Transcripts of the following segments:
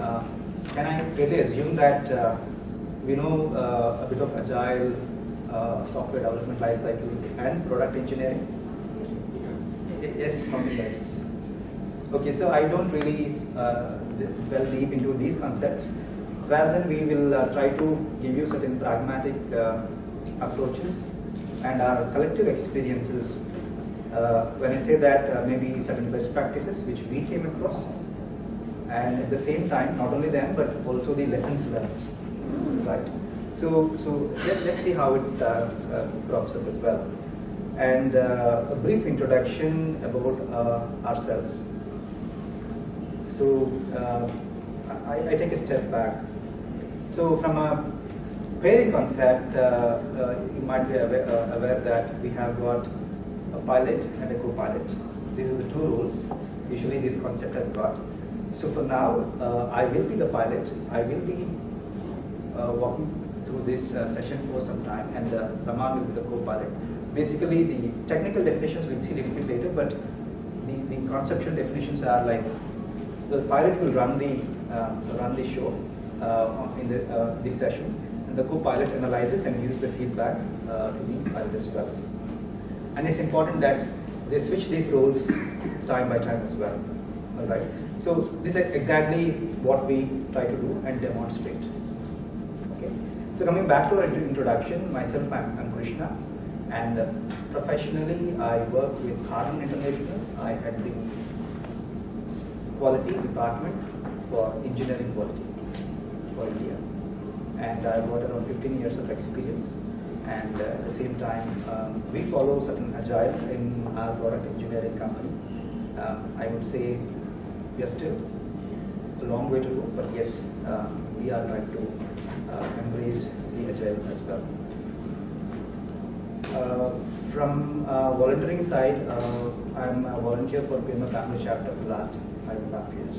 uh, can I really assume that uh, we know uh, a bit of agile uh, software development lifecycle and product engineering? Y- Yes, something yes. Okay, so I don't really uh, delve deep into these concepts. Rather than we will uh, try to give you certain pragmatic uh, approaches and our collective experiences. Uh, when I say that, uh, maybe certain best practices which we came across, and at the same time, not only them, but also the lessons learned, right? So, so let, let's see how it uh, uh, crops up as well. And uh, a brief introduction about uh, ourselves. So, I, I take a step back. So, from a pairing concept, uh, uh, you might be aware, uh, aware that we have got a pilot and a co-pilot. These are the two roles usually this concept has got. So for now, uh, I will be the pilot. I will be uh, walking through this uh, session for some time and uh, Raman will be the co-pilot. Basically, the technical definitions we'll see a little bit later, but the, the conceptual definitions are like the pilot will run the uh, run the show uh, in the uh, this session, and the co-pilot analyzes and gives the feedback to the pilot as well. And it's important that they switch these roles time by time as well. All right. So this is exactly what we try to do and demonstrate. Okay. So coming back to our introduction, myself, I'm, I'm Krishna, and uh, professionally I work with Harman International. I had the quality department for engineering quality for India. And I've got around 15 years of experience. And uh, at the same time, um, we follow certain agile in our product engineering company. Uh, I would say we are still a long way to go, but yes, uh, we are trying to uh, embrace the agile as well. Uh, from uh, volunteering side, uh, I'm a volunteer for PMI Family Chapter for the last five and a half years.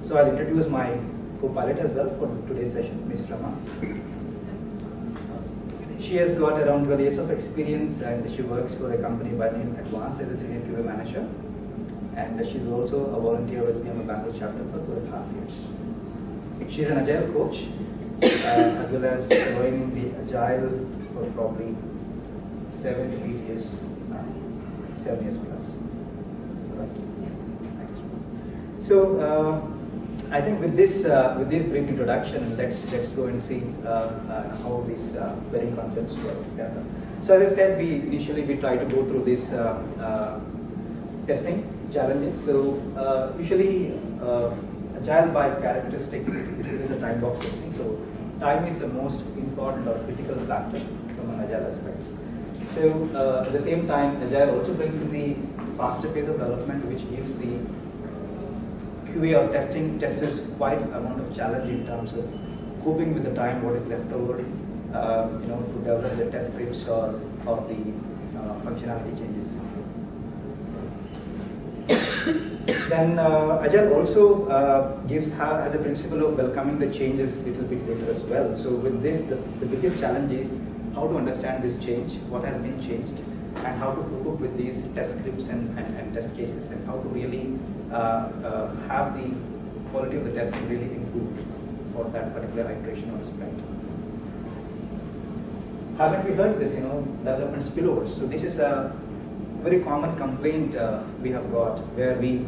So I'll introduce my co-pilot as well for today's session, Ms. Rama. She has got around 12 years of experience and she works for a company by name Advance as a senior QA manager. And she's also a volunteer with PMI Bangalore chapter for two and a half years. She's an agile coach uh, as well as following the agile for probably seven to eight years, seven years plus. Right. So uh, I think with this uh, with this brief introduction, let's let's go and see uh, uh, how these uh, varying concepts work together. So as I said, we initially we try to go through this uh, testing challenges. So uh, usually uh, agile by characteristic is a time box testing. So time is the most important or critical factor from an agile aspect. So uh, at the same time, agile also brings in the faster pace of development, which gives the QA or testing testers quite amount of challenge in terms of coping with the time, what is left over, uh, you know, to develop the test scripts or, or the uh, functionality changes. Then uh, Agile also uh, gives ha has a principle of welcoming the changes a little bit later as well. So with this, the, the biggest challenge is how to understand this change, what has been changed, and how to cope up with these test scripts and, and, and test cases, and how to really uh, uh, have the quality of the testing really improved for that particular iteration or sprint. Haven't we heard this, you know, development spillovers? So this is a very common complaint uh, we have got where we,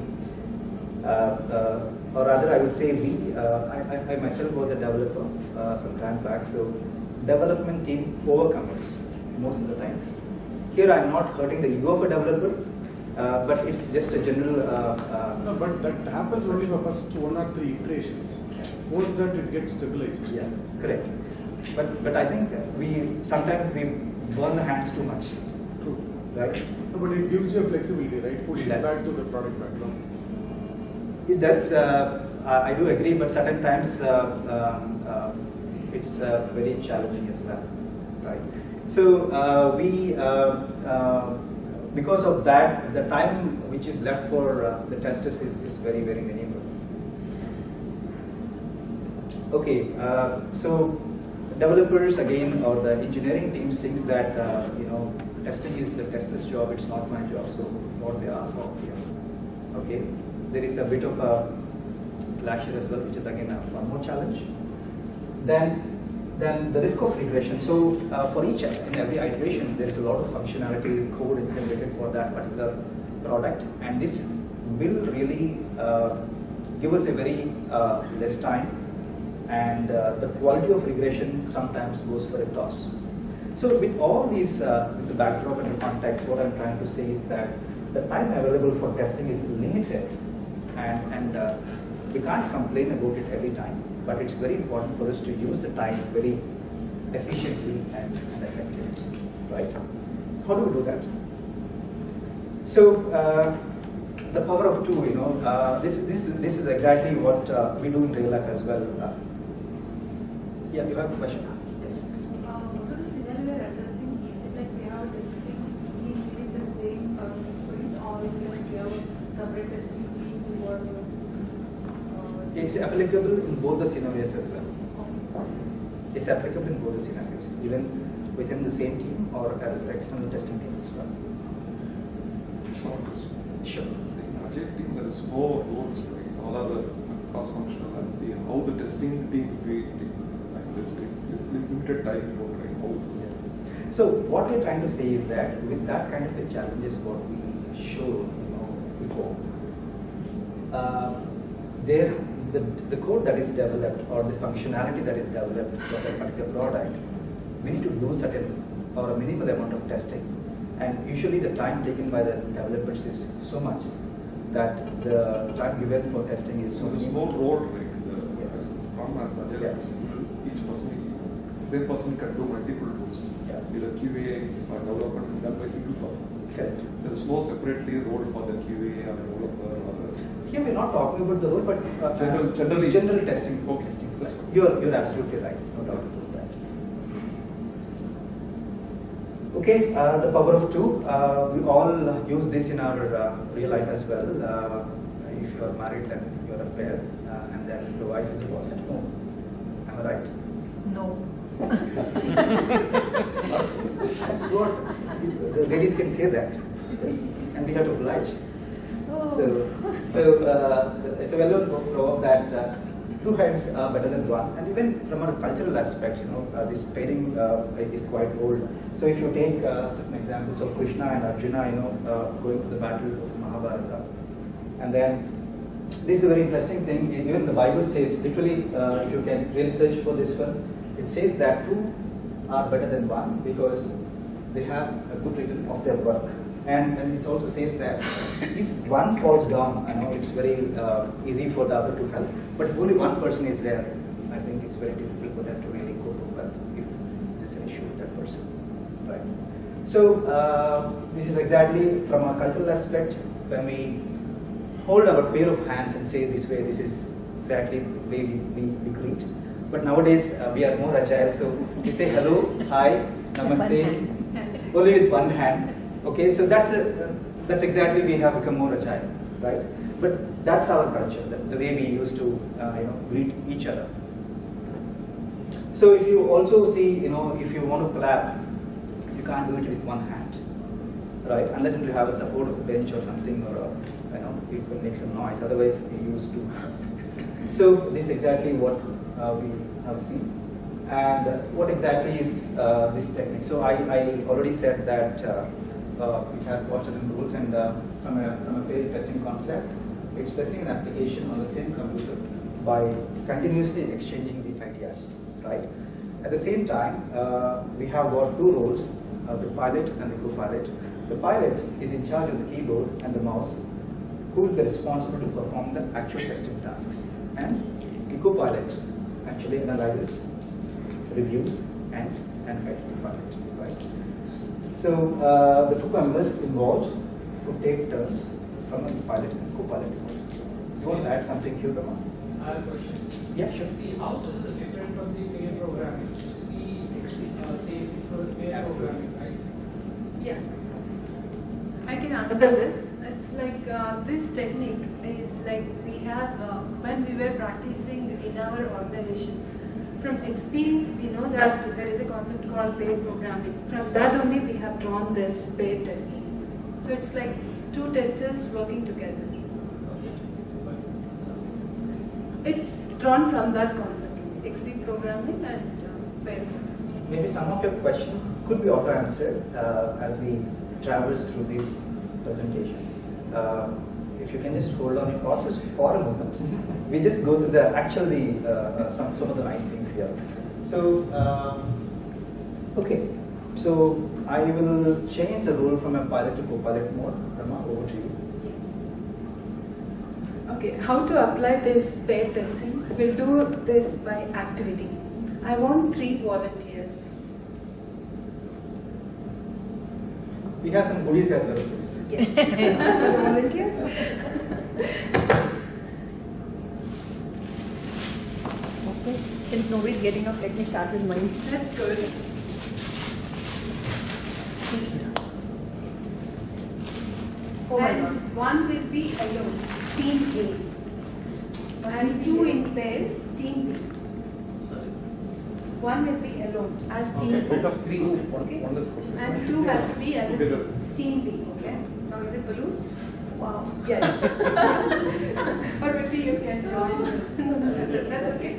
or rather I would say we, uh, I, I, myself was a developer uh, some time back, so development team overcommits most of the times. Here I'm not hurting the ego of a developer, uh, but it's just a general. Uh, uh, No, but that happens only for first one or three iterations. Post that it gets stabilized. yeah, correct. But but I think we sometimes we burn the hands too much, True. right? No, but it gives you a flexibility, right? Push it back to the product backlog. It does. Uh, I I do agree, but certain times uh, um, uh, it's uh, very challenging as well, right? So uh, we, uh, uh, because of that, the time which is left for uh, the testers is, is very very minimal. Okay, uh, so developers again or the engineering teams thinks that uh, you know testing is the tester's job. It's not my job. So what they are for. Okay, there is a bit of a year as well, which is again a, one more challenge. Then, then the risk of regression. So uh, for each in every iteration, there is a lot of functionality code implemented for that particular product, and this will really uh, give us a very uh, less time, and uh, the quality of regression sometimes goes for a toss. So with all these, uh, with the backdrop and the context, what I'm trying to say is that the time available for testing is limited, and, and uh, we can't complain about it every time, but it's very important for us to use the time very efficiently and, and effectively, right? How do we do that? So uh, the power of two, you know, uh, this, this, this is exactly what uh, we do in real life as well. Uh, yeah, you have a question? Yes. Uh, what is the scenario we are addressing? Is it like we have testing team within the same uh, sprint or if like we have separate testing team who are uh, It's applicable in both the scenarios as well. It's applicable in both the scenarios, even within the same team or as external testing team as well. Short question. Sure. In agile team, there is no roles, right? All other cross-functional and see how the testing team will be, limited time for like how this. So what we're trying to say is that with that kind of a challenge is what we showed, you know, before. Uh, there, the, the code that is developed or the functionality that is developed for that particular product, we need to do certain or a minimal amount of testing. And usually the time taken by the developers is so much that the time given for testing is so So there's no role, like, the, Yeah. as Scrum as agile Yeah. each person, person can do multiple roles. Yeah. Either QA or development done by single person. Correct. There is no separately role for the QA or developer or the. Here we're not talking about the role, but uh, General- generally- generally testing. Okay. testing. That's fine. You're you're absolutely right. No doubt about that. Okay, uh, the power of two. Uh, we all use this in our uh, real life as well. Uh, if you are married, then you're a pair, uh, and then the wife is the boss at home. Am I right? No. That's what the ladies can say that, yes, and we have to oblige. So, so uh, it's a well-known proverb that uh, two heads are better than one, and even from a cultural aspect, you know, uh, this pairing uh, is quite old. So if you take uh, certain examples of Krishna and Arjuna, you know, uh, going for the battle of Mahabharata, and then this is a very interesting thing. Even the Bible says, literally, if you can really search for this one, it says that two are better than one because they have a good return of their work. And, and it also says that if one falls down, I know it's very uh, easy for the other to help, but if only one person is there, I think it's very difficult for them to really cope with if there's an issue with that person. Right. So uh, this is exactly from a cultural aspect when we hold our pair of hands and say this way, this is exactly the way we, we, we greet. But nowadays uh, we are more agile, so we say hello, hi, namaste, only with one hand. Okay, so that's a, uh, that's exactly we have become more agile, right? But that's our culture, the, the way we used to uh, you know greet each other. So if you also see, you know, if you want to clap, you can't do it with one hand, right? Unless you have a support of a bench or something, or a, you know, you can make some noise. Otherwise, you use two hands. So this is exactly what uh, we have seen. And uh, what exactly is uh, this technique? So I, I already said that uh, uh, it has certain rules, and uh, from a from a testing concept, it's testing an application on the same computer by continuously exchanging the ideas, right? At the same time, uh, we have got two roles, uh, the pilot and the co-pilot. The pilot is in charge of the keyboard and the mouse, who will be responsible to perform the actual testing tasks. And the co-pilot actually analyzes, reviews, and, and guides the pilot? So uh, the two members involved could take turns from the pilot and co-pilot. You want to add something here, Rama? I have a question. Yeah, sure. See, how this is different from the pair programming? We uh, say for pair Absolutely. programming, right? Yeah. I can answer this. It's like uh, this technique is like we have uh, when we were practicing in our organization. From XP, we know that there is a concept called pair programming. From that only we have drawn this pair testing. So it's like two testers working together. It's drawn from that concept, XP programming and uh, programming. Maybe some of your questions could be auto-answered uh, as we traverse through this presentation. Uh, If you can just hold on your horses for a moment, we just go through the, actually, uh, uh, some, some of the nice things here. So, um, okay, so I will change the role from a pilot to co-pilot mode. Rama, over to you. Okay, how to apply this pair testing? We'll do this by activity. I want three volunteers. We have some goodies as well. Yes. Volunteers? Okay, since nobody's getting up, let me start with mine. That's good. Oh my and one will be alone, team A. And two in pair, team B. Sorry. One will be alone as team Okay, B. out of three, one, Okay. one is. And two has to be as a Together. team, team B, okay? Now is it balloons? Wow. Yes. or maybe you can join. That's, that's okay.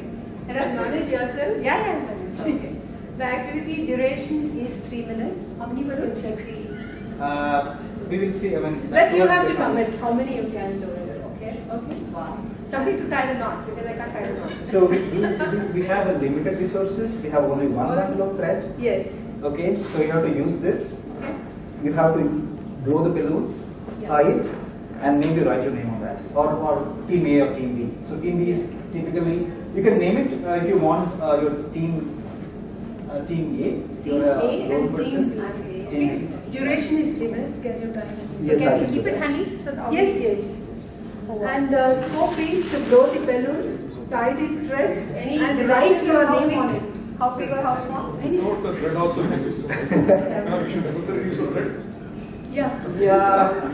And that's manage yourself. Yeah, yeah, I'm. Okay. The activity duration is three minutes. How many balloons? Check the. Uh, we will see, I mean. But you have to the- commit how many you can do it, okay? Okay. Wow. Somebody to tie the knot because I can't tie the knot. So we, we, we- we have a limited resources, we have only one bundle of thread, Yes. okay? So you have to use this, Okay. you have to blow the balloons, Yeah. tie it, and maybe write your name on that, or, or team A or team B. So team B is typically, you can name it uh, if you want uh, your team, uh, team A. Team you're a A and person. team B. Team Duration is three minutes. Can you time it? Yes, so I can we keep do it that. handy? So the Yes, yes. Oh, wow. And uh, scope is to blow the balloon, tie the thread, Any and write your how name on it. How big or how small? Any- Note the thread also can use. Now you should necessarily use the thread. Yeah. Yeah,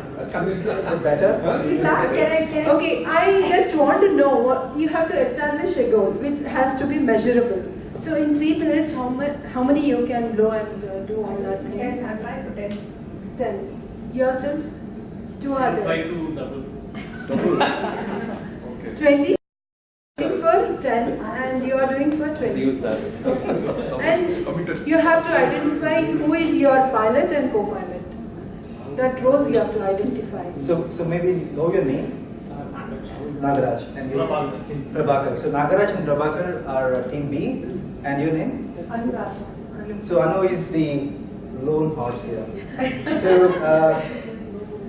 better. Huh? Please start. Can I, can I? Okay, I just want to know what you have to establish a goal which has to be measurable. So in three minutes, how much, how many you can blow and uh, do all that things? Ten, I'll try to ten. Ten. Yourself? Two Try other. to double. Okay. Twenty. For ten, and you are doing for twenty. And you have to identify who is your pilot and co-pilot. That roles you have to identify. So, so maybe know your name, Nagaraj. And you- Prabhakar. Prabhakar. So Nagaraj and Prabhakar are uh, team B, and your name? Anuradha. So Anu is the lone horse here. So uh,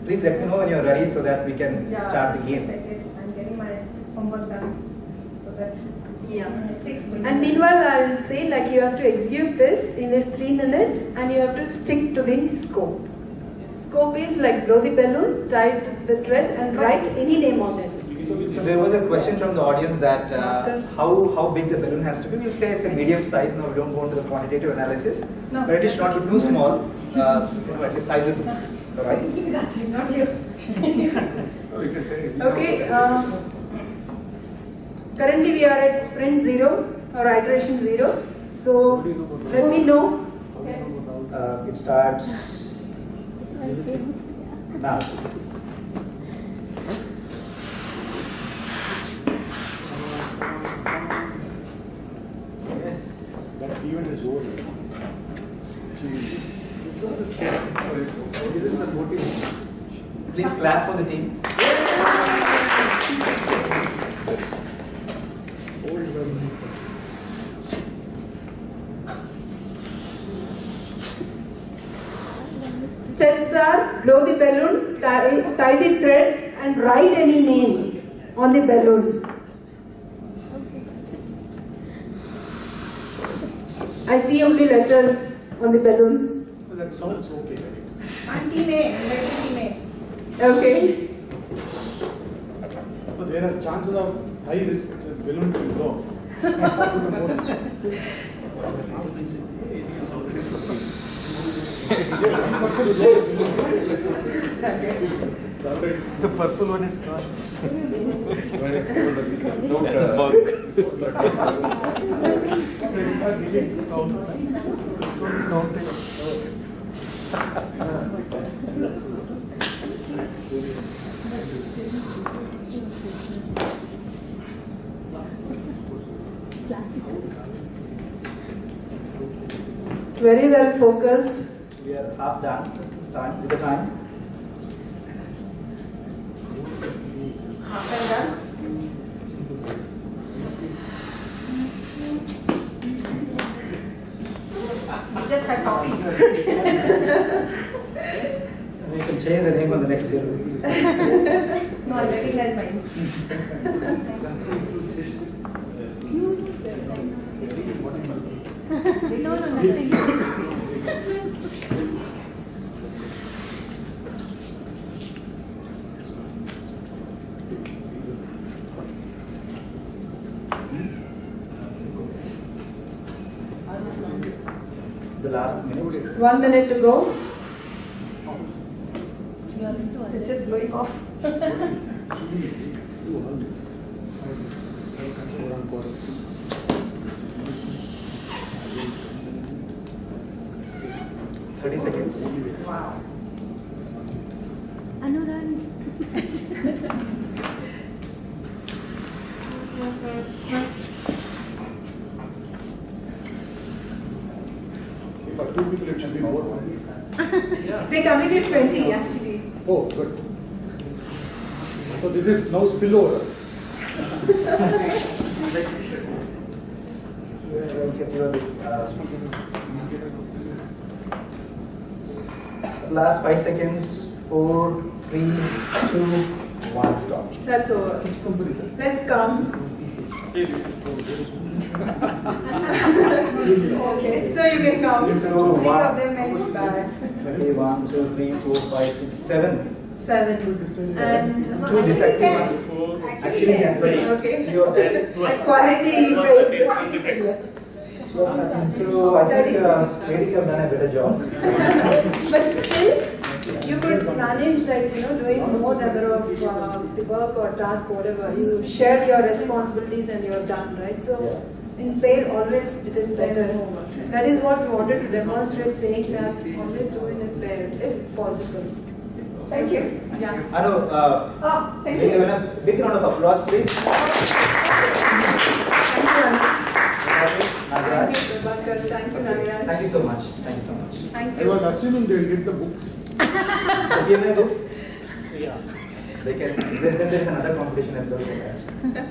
please let me know when you're ready so that we can Yeah, start the game. I'm getting my homework done. So that Yeah. six And meanwhile, I'll say like you have to execute this in this three minutes and you have to stick to the scope. Scope is like blow the balloon, tie the thread and write any name on it. So, so there was a question from the audience that uh, how, how big the balloon has to be. We'll say it's a medium size. No, we don't go into the quantitative analysis. No. But it is not too small. Uh, you know, at sizable. All right? That's it, not you. You can say. Okay. Uh, currently we are at sprint zero or iteration zero. So let me know. Uh, it starts now. Yes. That event is. Please clap for the team. Old one. Steps are blow the balloon, tie, tie the thread and write any name on the balloon. I see only letters on the balloon. That sounds okay. I'm team A, I'm writing team A. Okay. But there are chances of high risk that balloon will go. The purple one is gone. Very well focused. We are half done. Time with the time. Half and done. You just had coffee. We can change the name on the next bill. No, I recognize mine. No, no, nothing. The last minute. One minute to go. It's just blowing off. Thirty seconds. Wow. Anurag. For two people, it should be more. They committed 20 actually. Oh, good. So this is now spillover. Last five seconds. Four, three, two, one. Stop. That's over. Let's count. Okay, so you can count. So Three one. of them went bad. Okay, one, two, three, four, five, six, seven. Seven. And Two defective ones. Actually, ten. Okay. Three of them. Quality failure. So I think uh, ladies have done a better job. But still, you could manage like, you know, doing more number of uh, the work or task, whatever. You share your responsibilities and you're done, right? So in pair, always it is better. That is what we wanted to demonstrate, saying that always do it in pair, if possible. Thank you. Yeah. Anu, uh, Oh, thank give you. a big round of applause, please. Thank you, Anna. Nagaraj. Thank you, Thank you, Nagaraj. Thank you so much. Thank you so much. Thank you. I was assuming they'll get the books. PMI books? Yeah. They can, then then there is another competition as well for that.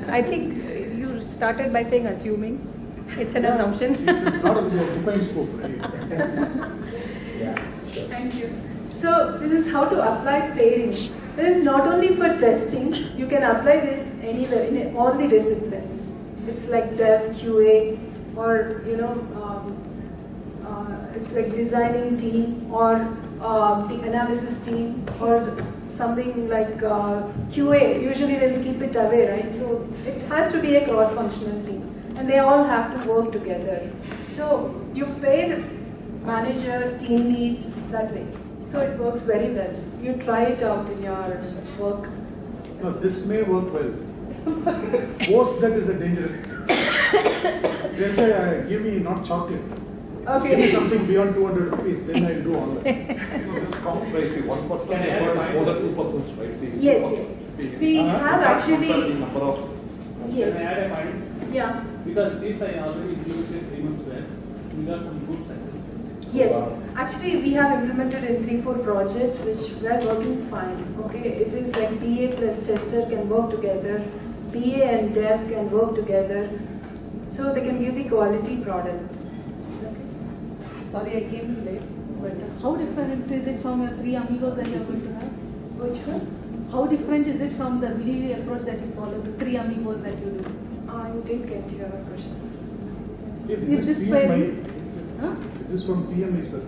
I think you started by saying assuming. It's an assumption. It's not as your defined scope. Yeah, sure. Thank you. So this is how to apply pairing. This is not only for testing, you can apply this anywhere in all the disciplines. It's like dev, QA, or you know, um, uh, it's like designing team or uh, the analysis team or something like uh, QA. Usually they will keep it away, right? So it has to be a cross-functional team, and they all have to work together. So you pair manager, team leads that way. So it works very well. You try it out in your work. No, this may work well. Post that is a dangerous thing. Let's say, uh, give me not chocolate. Give me Okay. something beyond two hundred rupees, then I'll do all that. No, this count by, see, one person Can I add effort is more than two persons, right? See, Yes, yes. See, We Uh-huh. have you can't compare the actually, Number of, Can I yes, add a point? yeah, Because this I already implemented three months back. We got some good success. yes. Wow. Actually, we have implemented in three, four projects which were working fine. Okay, it is like BA plus tester can work together, BA and dev can work together, so they can give the quality product. Sorry, I came late. But how different is it from your three amigos that you're going to have? Which one? How different is it from the really approach that you follow, the three amigos that you do? I didn't get your question. Hey, Is This this is very- PMI, Huh? this is from PMI sir,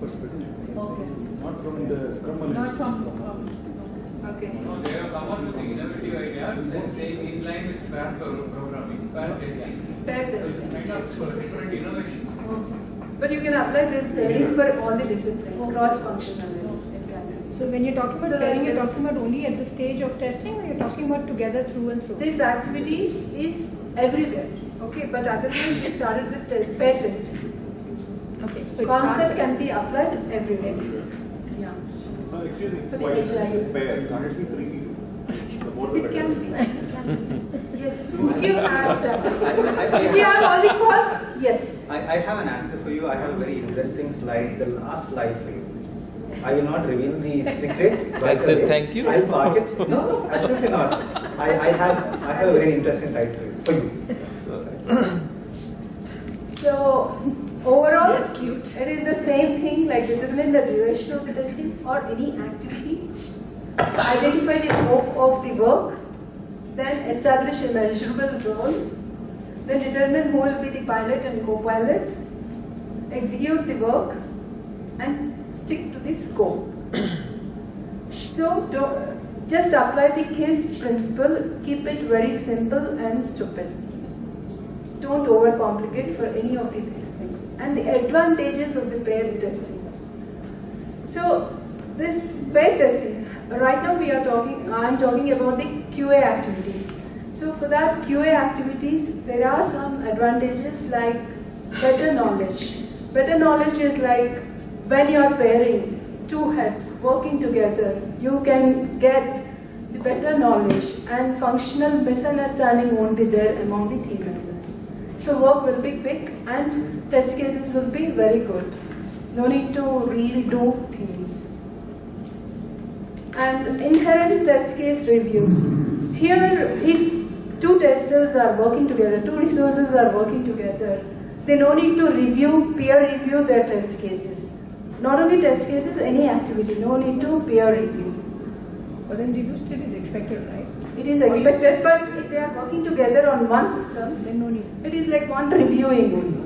perspective, Okay. not from the Scrum Not from, from, Okay. No, they have come up with the innovative idea, then saying in line with pair pro- programming, pair testing. Pair So it's testing. kind of a different innovation. But you can apply this pairing for all the disciplines, cross-functional. it. So when you're talking So about pairing, like- you're talking about only at the stage of testing or you're talking about together through and through? This activity is everywhere, okay, but otherwise we started with te- pair testing. Okay. So it Concept starts- can be applied everywhere. Yeah. Uh, Excuse me, For the why is HI. it pair? Can't it be three people? the more the It better. can be. It can be. Yes, if you have that. I- I- If you have all the costs, yes. I, I have an answer for you. I have a very interesting slide, the last slide for you. I will not reveal the secret. That says uh, thank you? I'll park it. No, no, absolutely not. I, I have I have a very interesting slide for you. For you. So overall, That's cute. it is the same thing like determine the duration of the testing or any activity, identify the scope of the work, then establish a measurable role, then determine who will be the pilot and co-pilot, execute the work, and stick to the scope. so just apply the KISS principle, keep it very simple and stupid don't overcomplicate for any of these things. And the advantages of the paired testing. So this paired testing, right now we are talking, I'm talking about the QA activities. So for that QA activities, there are some advantages like better knowledge. Better knowledge is like when you are pairing two heads working together, you can get the better knowledge and functional misunderstanding won't be there among the team members. So work will be quick and test cases will be very good. No need to redo things. And inherent test case reviews. Here, if two testers are working together, two resources are working together, they no need to review, peer review their test cases. Not only test cases, any activity, no need to peer review. But then review still is expected, right? It is expected, but if they are working together on one system, Then no need. it is like one reviewing only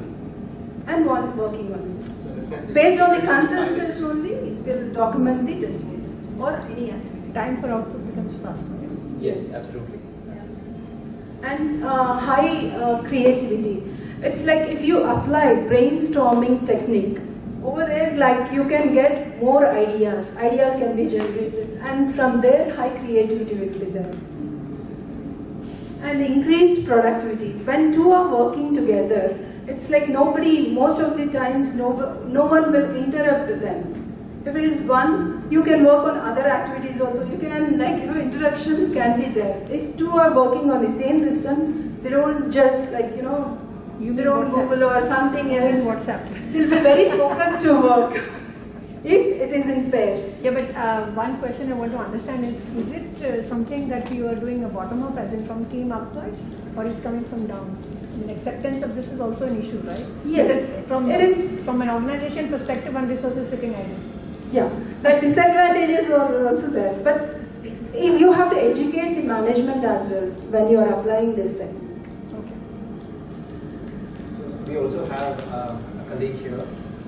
and one working only. Based on the consensus only, we'll document the test cases or any activity. Time for output becomes faster. Yes, absolutely. And uh, high uh, creativity. It's like if you apply brainstorming technique, over there like you can get more ideas, ideas can be generated and from there high creativity will be there. And increased productivity. When two are working together, it's like nobody, most of the times, no, no one will interrupt them. If it is one, you can work on other activities also. You can, like, you know, interruptions can be there. If two are working on the same system, they don't just, like, you know, You they don't WhatsApp. Google or something else. WhatsApp. They'll be very focused to work if it is in pairs. Yeah, but uh, one question I want to understand is, is it uh, something that you are doing a bottom up, as in from team upwards, or it's coming from down? I mean, acceptance of this is also an issue, right? Yes, Because from it is- from an organization perspective, one resource is sitting idle. Yeah, the disadvantages are also there. But you have to educate the management as well when you are applying this technique. Okay. We also have um, a colleague here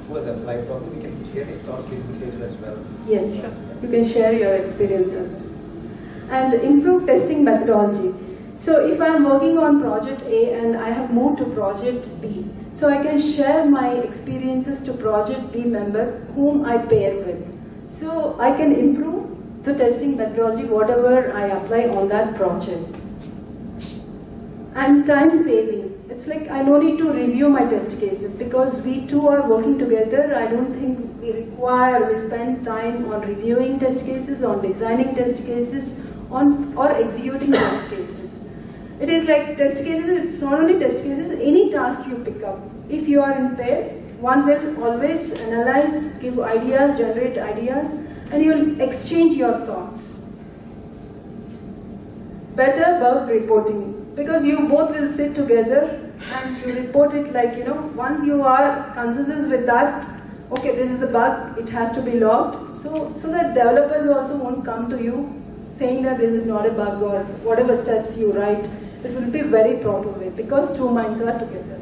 who has applied. Probably we can hear his thoughts in future as well. Yes, you can share your experiences. And improve testing methodology. So if I'm working on project A and I have moved to project B, so I can share my experiences to project B member whom I pair with. So I can improve the testing methodology whatever I apply on that project. And time saving. It's like I no need to review my test cases because we two are working together. I don't think we require, we spend time on reviewing test cases, on designing test cases, on or executing test cases. It is like test cases, it's not only test cases, any task you pick up. If you are in pair, one will always analyze, give ideas, generate ideas, and you will exchange your thoughts. Better bug reporting because you both will sit together and you report it like you know once you are consensus with that okay this is the bug it has to be logged so so that developers also won't come to you saying that this is not a bug or whatever steps you write it will be very proper way because two minds are together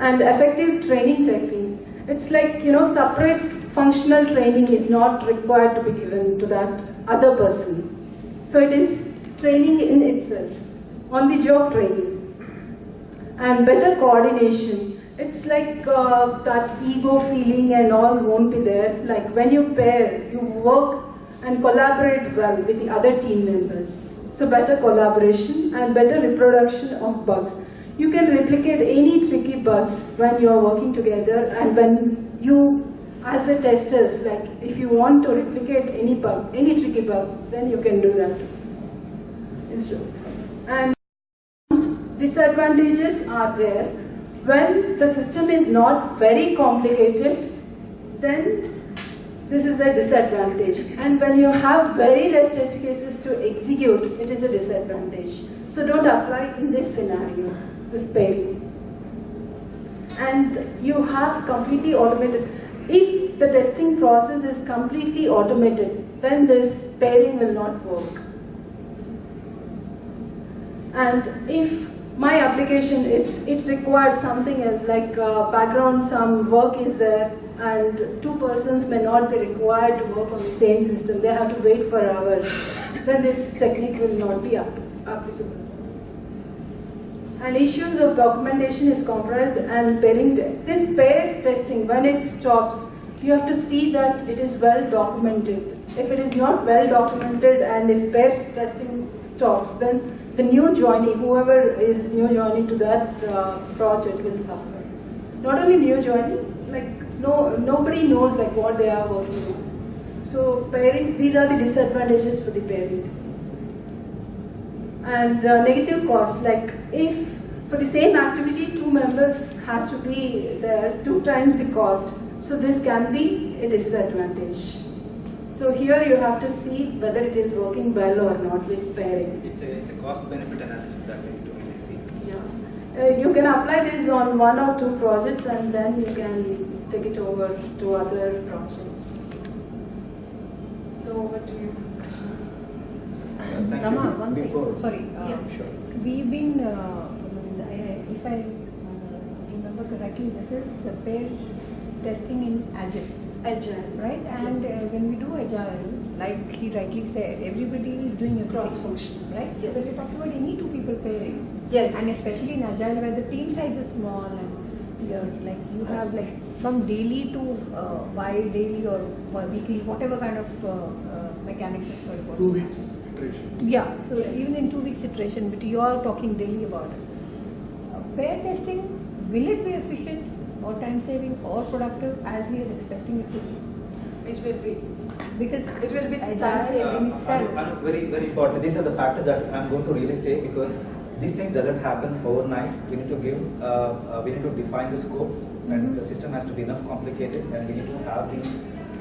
and effective training technique. It's like, you know, separate functional training is not required to be given to that other person. So it is training in itself, on the job training. And better coordination. It's like uh, that ego feeling and all won't be there. Like when you pair, you work and collaborate well with the other team members. So better collaboration and better reproduction of bugs. You can replicate any tricky bugs when you are working together and when you, as a testers, like if you want to replicate any bug, any tricky bug, then you can do that. instead. And disadvantages are there. When the system is not very complicated, then this is a disadvantage. And when you have very less test cases to execute, it is a disadvantage. So don't apply in this scenario, this pairing. And you have completely automated. If the testing process is completely automated, then this pairing will not work. And if my application, it, it requires something else, like uh, background, some work is there, and two persons may not be required to work on the same system. They have to wait for hours. Then this technique will not be applicable. And issues of documentation is comprised and pairing. This pair testing, when it stops, you have to see that it is well documented. If it is not well documented and if pair testing stops, then the new joinee, whoever is new joining to that uh, project will suffer. Not only new joinee, like no, nobody knows like what they are working on. So pairing, these are the disadvantages for the pairing. And uh, negative cost, like if for the same activity, two members has to be there, two times the cost. So this can be a disadvantage. So here you have to see whether it is working well or not with pairing. It's a, it's a cost benefit analysis that we do to really see. Yeah. Uh, you can apply this on one or two projects and then you can take it over to other projects. So what do you? Yeah, thank Rama, you. one thing, Before- sorry. uh, Yeah. Sure. We've been, uh, if I uh, remember correctly, this is the pair testing in Agile, Agile. right? And Yes. uh, when we do Agile, like he rightly said, everybody is doing a Cross-functional, right? So yes. when we talk about any two people pairing, Yes. and especially in Agile where the team size is small and you're like, you have like from daily to uh, bi-daily or weekly, whatever kind of uh, uh, mechanics is for it. Two weeks iteration. Yeah, so Yes. even in two weeks iteration, but you are talking daily about it. Uh, Pair testing, will it be efficient or time saving or productive as we are expecting it to be? It will be. Because It will be time saving Uh, itself. Anu- Anu, very, very important. These are the factors that I'm going to really say because these things doesn't happen overnight. We need to give, uh, uh, we need to define the scope and Mhm. the system has to be enough complicated and we need to have these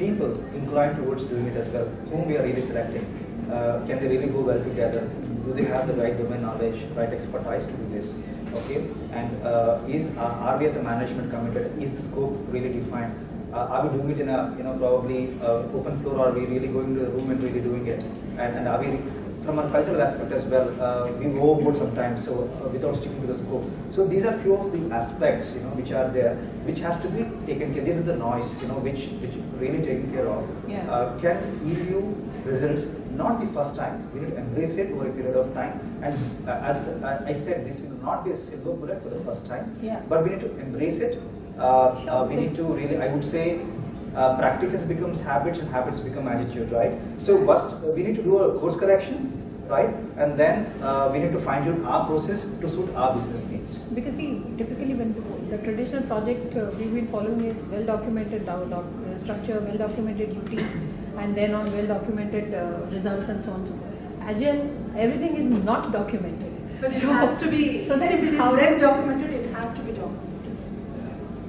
people inclined towards doing it as well, whom we are really selecting. Uh, can they really go well together? Do they have the right domain knowledge, right expertise to do this? Okay, and uh, is are are we as a management committed? Is the scope really defined? Uh, are we doing it in a you know probably uh, open floor or are we really going to the room and really doing it? And, and are we from a cultural aspect as well? Uh, we go overboard sometimes, so uh, without sticking to the scope. So these are few of the aspects you know which are there, which has to be taken care. This is the noise you know which which really taken care of. Yeah. Uh, can give you results not the first time. We need to embrace it over a period of time. And uh, as uh, I said, this will not be a silver bullet for the first time. Yeah. But we need to embrace it. Uh, uh, we need to really, I would say, uh, practices becomes habits and habits become attitude, right? So first, uh, we need to do a course correction, right? And then uh, we need to fine tune our process to suit our business needs. Because see, typically when the, the traditional project uh, we've been following is well documented doc, doc, structure, well documented duty, and then on well documented uh, results and so on and so forth. Agile, everything is not documented. But it So- has to be, so then if it is how less documented, it has to be documented.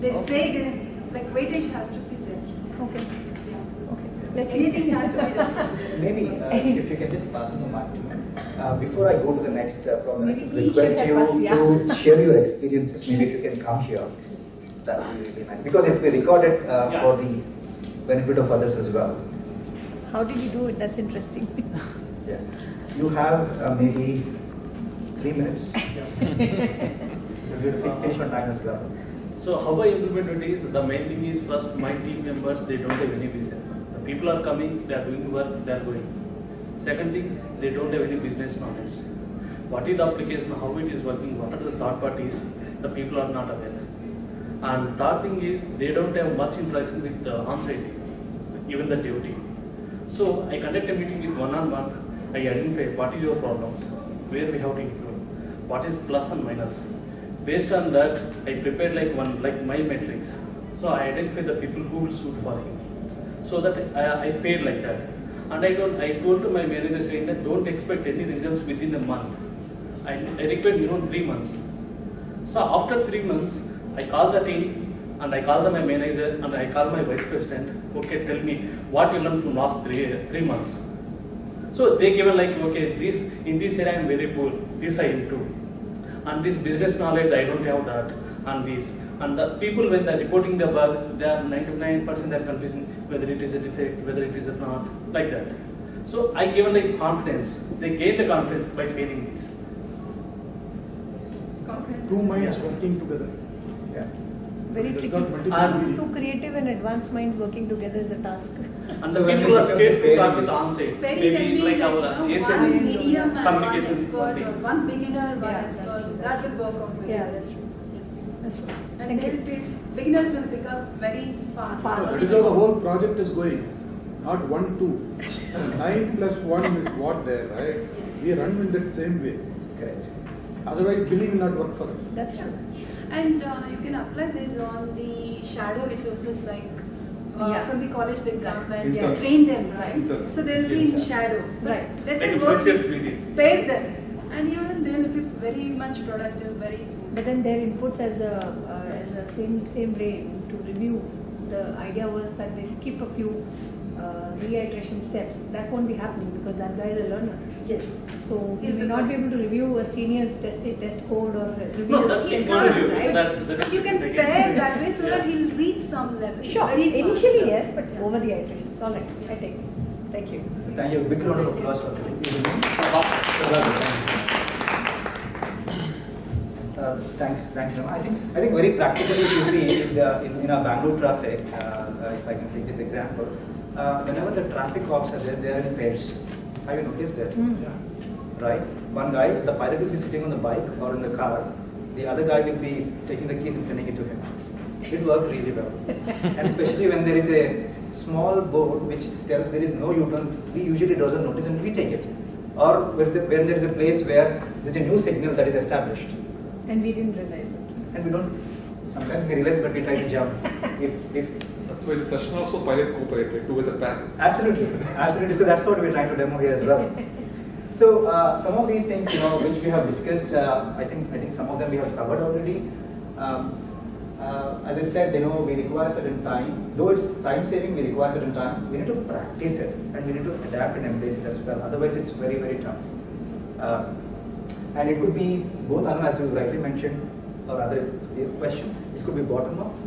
They Okay. say it is, like weightage has to be there. Okay, Yeah. okay. Let's see. Anything has to be documented. Maybe uh, if you can just pass on the mic to me. Uh, before I go to the next uh, problem, I Maybe would request you us, yeah. to share your experiences. Maybe if you can come here, that would be really nice. Because it will be recorded uh, Yeah. for the benefit of others as well. How did you do it? That's interesting. Yeah. You have uh, maybe three minutes. You'll finish on time as well. So how I implement it is, the main thing is first my team members, they don't have any vision. The people are coming, they are doing work, they are going. Second thing, they don't have any business knowledge. What is the application, how it is working, what are the third parties, the people are not aware. And third thing is, they don't have much interaction with the on-site even the dev team. So I conduct a meeting with one-on-one, I identify what is your problems, where we have to improve, what is plus and minus. Based on that, I prepared like one, like my metrics. So I identify the people who will suit for him. So that I, I paid like that. And I don't, I told to my manager saying that don't expect any results within a month. I, I require you know three months. So after three months, I call the team and I call the, my manager and I call my vice president. Okay, tell me what you learned from last three three months. So they given like okay, this in this area I am very poor. This I improve, and this business knowledge I don't have that, and this and the people when they're reporting the bug, they are 99% they're confusing whether it is a defect, whether it is a not, like that. So I given like confidence. They gain the confidence by pairing this. Conferences. Two minds Yeah. working together. Yeah. Very tricky. got And- Two creative and advanced minds working together is a task. And So the people we are become scared to pairing- talk with the on-site. Pairing can Maybe be like like, our you know, one medium and one expert, or one beginner, one Yeah, that's expert. true, That will work out very Yeah, well. that's true. That's true. And Thank then you. these beginners will pick up very fast. Fast. That is how the whole project is going, not one, two. Nine plus one is what there, right? We run in that same way. Correct. Otherwise, billing will not work for us. That's true. And uh, you can apply this on the shadow resources like uh, Yeah. from the college they come and Yeah. train them, right? Interns. So they'll be in Yes. shadow. Right. Let Like them a work, first year's meeting. pair them, and even they'll be very much productive very soon. But then their inputs as a, uh, as a same, same way to review, the idea was that they skip a few uh, reiteration steps. That won't be happening because that guy is a learner. Yes. So he may not be able to review a senior's test, test code or review. No, that It's is not, not review. right? That, that But you can like- pair that way so that he'll reach some level. Sure, very fast. initially yes, but Yeah. over the iterations. All right, I take it. Thank you. Thank you. Big round of applause for Uh, thanks, thanks, Rama. I think, I think very practically, if you see in, the, in, in our Bangalore traffic, uh, uh, if I can take this example, uh, whenever the traffic cops are there, they are in pairs. Have you noticed that? Mm. Yeah. Right? One guy, the pilot will be sitting on the bike or in the car. The other guy will be taking the keys and sending it to him. It works really well. and especially when there is a small board which tells there is no U-turn, we usually doesn't notice and we take it. Or when there is a- when there is a place where there is a new signal that is established And we didn't realize it. and we don't, sometimes we realize but we try to jump. If, if, Why the session also pilot like two with pair. absolutely, absolutely. So that's what we're trying to demo here as well. So uh, some of these things, you know, which we have discussed, uh, I think I think some of them we have covered already. Um, uh, as I said, you know, we require certain time. Though it's time saving, we require certain time. We need to practice it and we need to adapt and embrace it as well. Otherwise, it's very very tough. Uh, and it could be both, as you rightly mentioned, or other question. It could be bottom up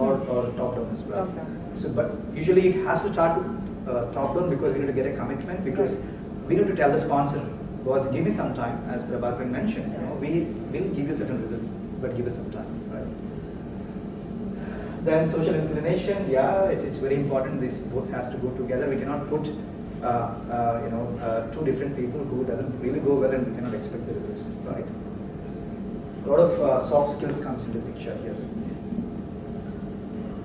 or, or top down as well. Down. So, but usually it has to start uh, top down because we need to get a commitment because we need to tell the sponsor, boss, give me some time, as Prabhakaran mentioned. You know, we will give you certain results, but give us some time, right? Then social inclination, yeah, it's, it's very important. This both has to go together. We cannot put, uh, uh, you know, uh, two different people who doesn't really go well, and we cannot expect the results, right? A lot of uh, soft skills comes into picture here.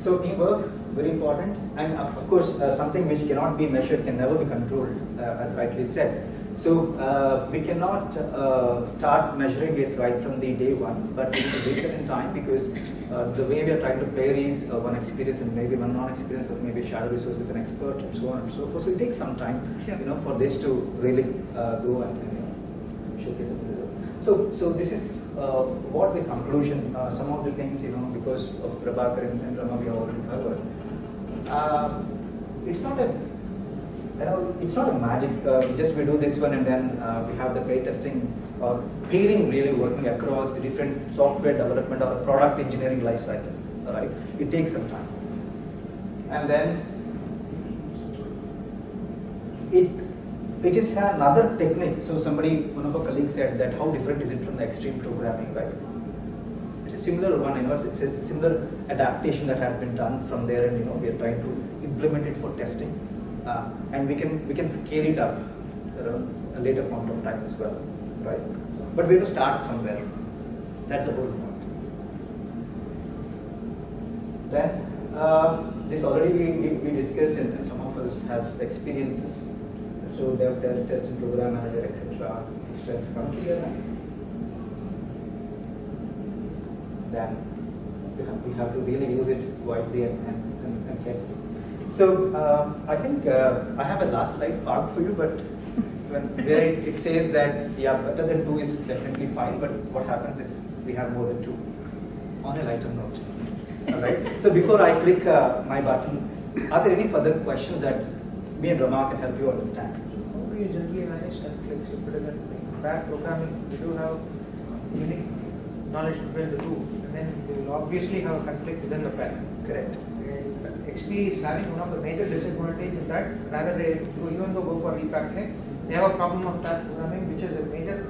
So teamwork, very important, and of course, uh, something which cannot be measured can never be controlled, uh, as rightly said. So uh, we cannot uh, start measuring it right from the day one, but we need to wait certain time because uh, the way we are trying to pair is uh, one experience and maybe one non-experience, or maybe shadow resource with an expert, and so on and so forth. So it takes some time, Sure. you know, for this to really uh, go and, you know, showcase the results. So, so this is uh, what the conclusion, uh, some of the things, you know, because of Prabhakar and, Rama we already covered. Um, it's not a, you know, it's not a magic, uh, just we do this one and then uh, we have the pair testing or pairing really working across the different software development or product engineering life cycle, all right? It takes some time. And then it it is another technique. So somebody, one of our colleagues said that how different is it from the extreme programming, right? It's a similar one, you know, it's, a similar adaptation that has been done from there, and you know, we are trying to implement it for testing, uh, and we can we can scale it up around a later point of time as well, right? But we have to start somewhere. That's the whole point. Then uh, this already we, we, we discussed, and, and some of us has experiences. So dev test, test and program manager, etc. Stress come together. Then we have, to really use it wisely and, and, and, carefully. So uh, I think uh, I have a last slide marked for you, but where it, it says that yeah, better than two is definitely fine. But what happens if we have more than two? On a lighter note. All right. So before I click uh, my button, are there any further questions that me and Rama can help you understand? You generally? If it is in bad programming, we do have unique knowledge between the two, and then we will obviously have a conflict within the pair. Correct. And XP is having one of the major disadvantages in that rather they even though go for refactoring, they have a problem of pair programming, which is a major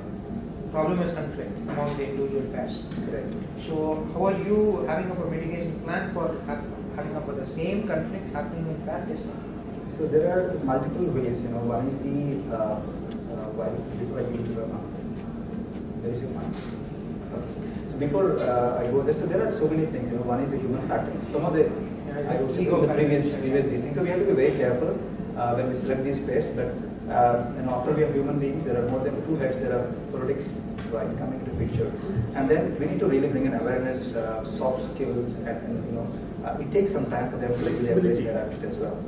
problem is conflict among the individual pairs. Correct. So how are you having up a mitigation plan for having up the same conflict happening in pair testing? So there are multiple ways. You know, one is the uh, uh, why before I give you Rama. There is your mind. Okay. So before uh, I go there, so there are so many things. You know, one is the human factor. Some of the I also Ego the previous previous these things. So we have to be very careful uh, when we select these pairs. But uh, and after we are human beings, there are more than two heads. There are politics right coming into picture, and then we need to really bring in awareness, uh, soft skills, and, and you know, uh, it takes some time for them to really adapt it as well.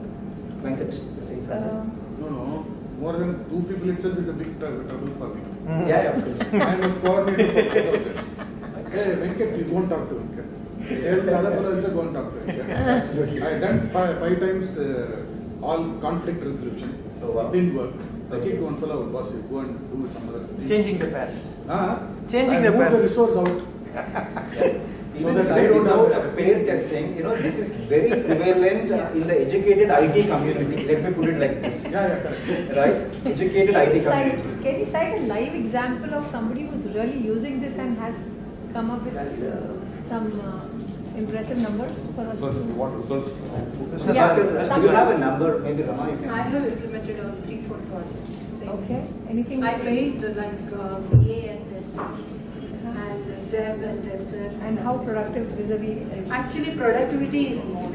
Venkat, you're saying something? Uh, No, no, more than two people itself is a big trou- trouble for me. yeah, yeah, of course. I'm a coordinator for both of them. Hey, Venkat, you won't talk to Venkat. Hey, the other fellow also go and talk to Venkat. Absolutely. I done five, five times uh, all conflict resolution. Oh, wow. It didn't work. I Okay. keep one fellow, boss, you go and do with some other thing. Changing the pairs. Ah, Changing I the moved pairs. the resource out. Even that I don't know have a a- pair testing, you know, this is very prevalent in the educated IT community. Let me put it like this, Yeah, yeah, correct. right? Educated Can you IT cite, community. can you cite a live example of somebody who's really using this and has come up with uh, some uh, impressive numbers for us Results, to? what results? Business Yeah. Do you have a number? Maybe Rama, you can. I have implemented on three, four projects. Okay, anything? I made uh, like uh, A and tester and uh, dev and tester. And how productive vis-a-vis? uh, Actually, productivity is more.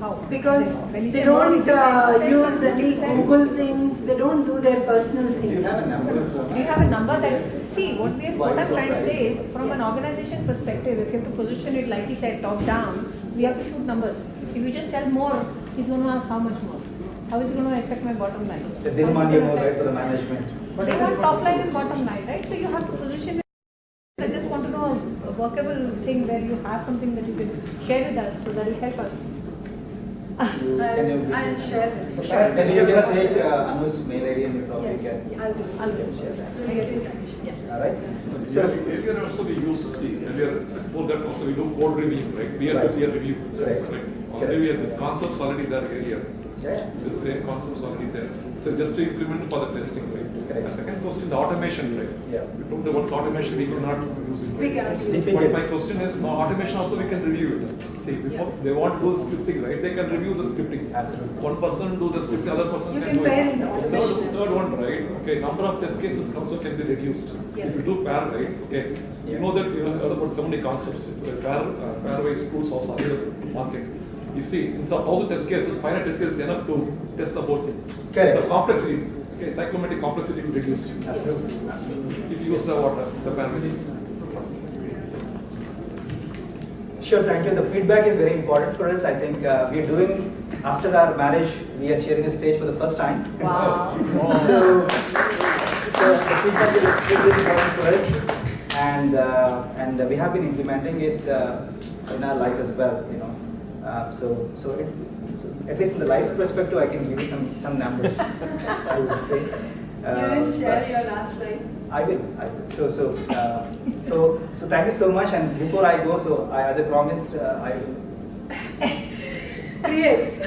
How? Because When they don't uh, use any 20%? Google things, they don't do their personal Do you have a things. number? Do you have a number that, see, what we, Why what I'm trying to say is, from an organization perspective, if you have to position it, like he said, top down, we have to shoot numbers. If you just tell more, he's going to ask how much more? How is it going to affect my bottom line? They didn't want is you it more right for the affect- management. They want top line and bottom line, right? So you have to position it. I just want to know a workable thing where you have something that you can share with us, so that will help us. You- I'll, I'll share it. Sure. Can you give us uh, Anu's mail ID and we probably Yes, can. I'll do. I'll do. Share that. We'll get in touch. Yeah. All right. So So, earlier also we used, see, earlier, before that also we do code review, right? Peer to peer review. Right. Already we have this concepts already there earlier. yeah. This same concepts already there. So just to implement for the testing, right? Correct. And second question, the automation, right? Yeah. We took the words automation, we cannot use it. We right? cannot use it. But my question is, no, automation also we can review it. See, before, they want to do scripting, right? They can review the scripting. Absolutely. One person do the scripting, other person You can can do it. pair in the Third- automation Third one, right? Okay, number of test cases also can be reduced. Yes. If you do pair, right? Okay, you know that you have heard about so many concepts. Uh, Pair, uh, pairwise tools also available in market. You see, in some all the test cases, final test case is enough to test the whole thing. Correct. The complexity, okay, cyclomatic complexity will reduce. Absolutely. If you use the water, the pairwise. Sure, thank you. The feedback is very important for us. I think uh, we are doing, after our marriage, we are sharing the stage for the first time. Wow. So, so the feedback is extremely important for us, and uh, and we have been implementing it uh, in our life as well. You know, uh, so so, it, so at least in the life perspective, I can give you some some numbers. I would say. You Uh, didn't share but- your last line. I will. I will. So so uh, so so thank you so much. And before I go, so I, as I promised, uh, I will. Creates.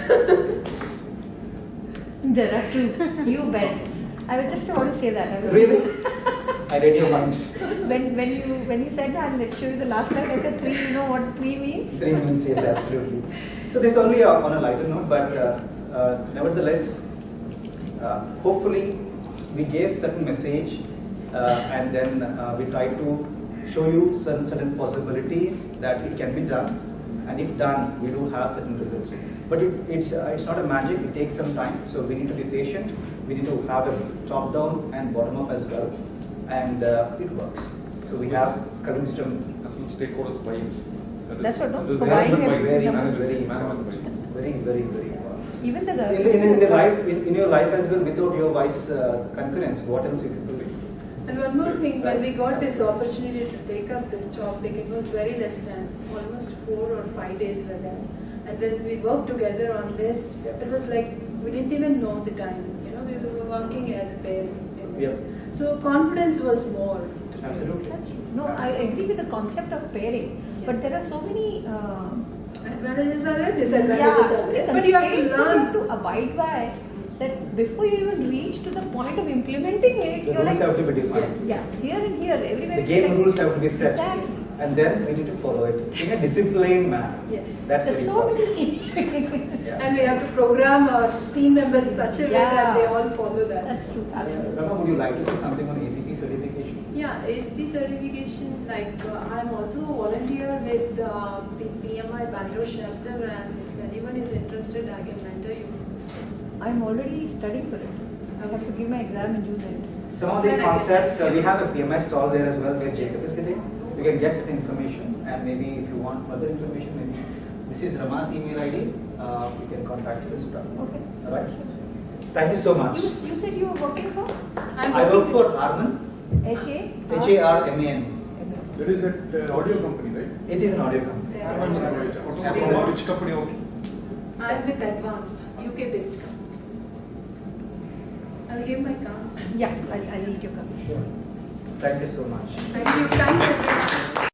There are two. You bet. I was just want to say that. I Really? I read your mind. When, when you when you said that, let's show you the last slide. I said three. You know what three means? Three means yes, absolutely. So this only uh, on a lighter note, but uh, uh, nevertheless, uh, hopefully we gave certain message uh, and then uh, we try to show you certain, certain possibilities that it can be done and if done, we do have certain results. But it, it's, uh, it's not a magic, it takes some time, so we need to be patient, we need to have a top down and bottom up as well and uh, it works. So we have current system As well as stakeholders buy-ins. That is- That's what, no? For buying buy-in. very, very, very, very, very important. Even the In the, in, the- in the life, in, in your life as well, without your wife's uh, concurrence, what else you can do? And one more thing, when we got this opportunity to take up this topic, it was very less time, almost four or five days were there. And when we worked together on this, Yeah. it was like, we didn't even know the time, you know, we were working as a pair in this. So confidence was more. Absolutely. That's true. No, I agree with the concept of pairing, but there are so many uh, Advantages are there, yeah, disadvantages so are there, but you have to constraints you learn. have to abide by that before you even reach to the point of implementing it, The you're rules like, have to be defined. yeah, here and here, everywhere. The game like- rules have to be set. Exactly. And then we need to follow it in a disciplined manner. Yes. That's There's so important. many. Yeah. And we have to program our team members such a way that they all follow that. That's true, absolutely. Rama, would you like to say something on ACP certification? Yeah, ACP certification, like uh, I'm also a volunteer with uh, the PMI Bangalore chapter and if anyone is interested, I can mentor you. I'm already studying for it. I have to give my exam in June end. Some of the Then I can- concepts, uh, we have a PMI stall there as well where Jacob is sitting. You can get some information and maybe if you want further information, maybe this is Rama's email ID. Uh, you can contact her as well. Okay. All right. Thank you so much. You, you said you were working for I'm I work for with- Harman, HA? H A R M A N. That is at uh, audio company, right? It is an audio company. They Harman are- Kardon. From which company? Okay. I'm with Advanced, UK based company. I'll give my cards. Yeah, I, I need your cards. Thank you so much. Thank you, thanks everyone.